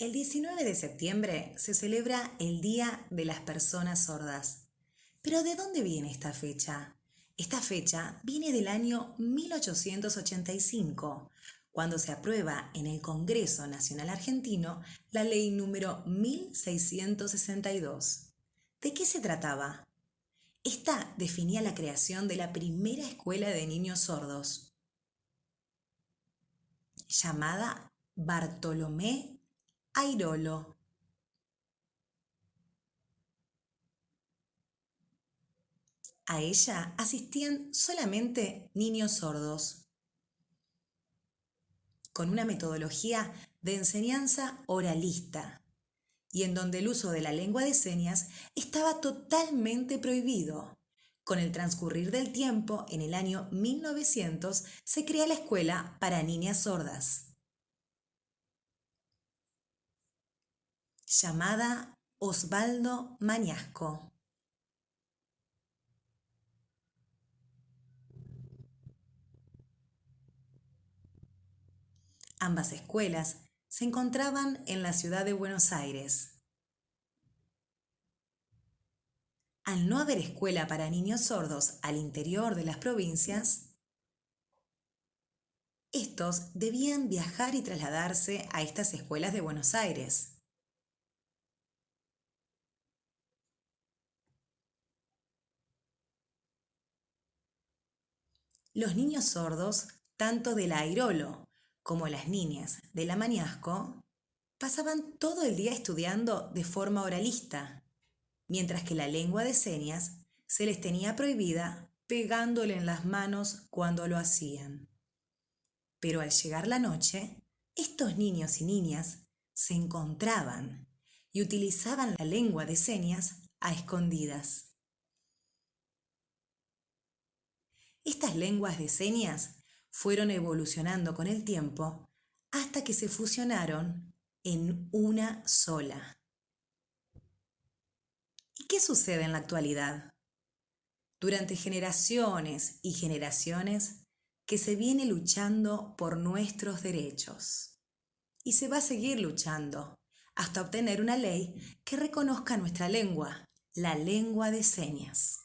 El 19 de septiembre se celebra el Día de las Personas Sordas. Pero ¿de dónde viene esta fecha? Esta fecha viene del año 1885, cuando se aprueba en el Congreso Nacional Argentino la ley número 1662. ¿De qué se trataba? Esta definía la creación de la primera escuela de niños sordos, llamada Bartolomé Airolo. A ella asistían solamente niños sordos, con una metodología de enseñanza oralista, y en donde el uso de la lengua de señas estaba totalmente prohibido. Con el transcurrir del tiempo, en el año 1900, se crea la escuela para niñas sordas. Llamada Osvaldo Mañasco. Ambas escuelas se encontraban en la ciudad de Buenos Aires. Al no haber escuela para niños sordos al interior de las provincias, estos debían viajar y trasladarse a estas escuelas de Buenos Aires. Los niños sordos, tanto de la Airolo como las niñas de la Mañasco, pasaban todo el día estudiando de forma oralista, mientras que la lengua de señas se les tenía prohibida pegándole en las manos cuando lo hacían. Pero al llegar la noche, estos niños y niñas se encontraban y utilizaban la lengua de señas a escondidas. Estas lenguas de señas fueron evolucionando con el tiempo hasta que se fusionaron en una sola. ¿Y qué sucede en la actualidad? Durante generaciones y generaciones que se viene luchando por nuestros derechos. Y se va a seguir luchando hasta obtener una ley que reconozca nuestra lengua, la lengua de señas.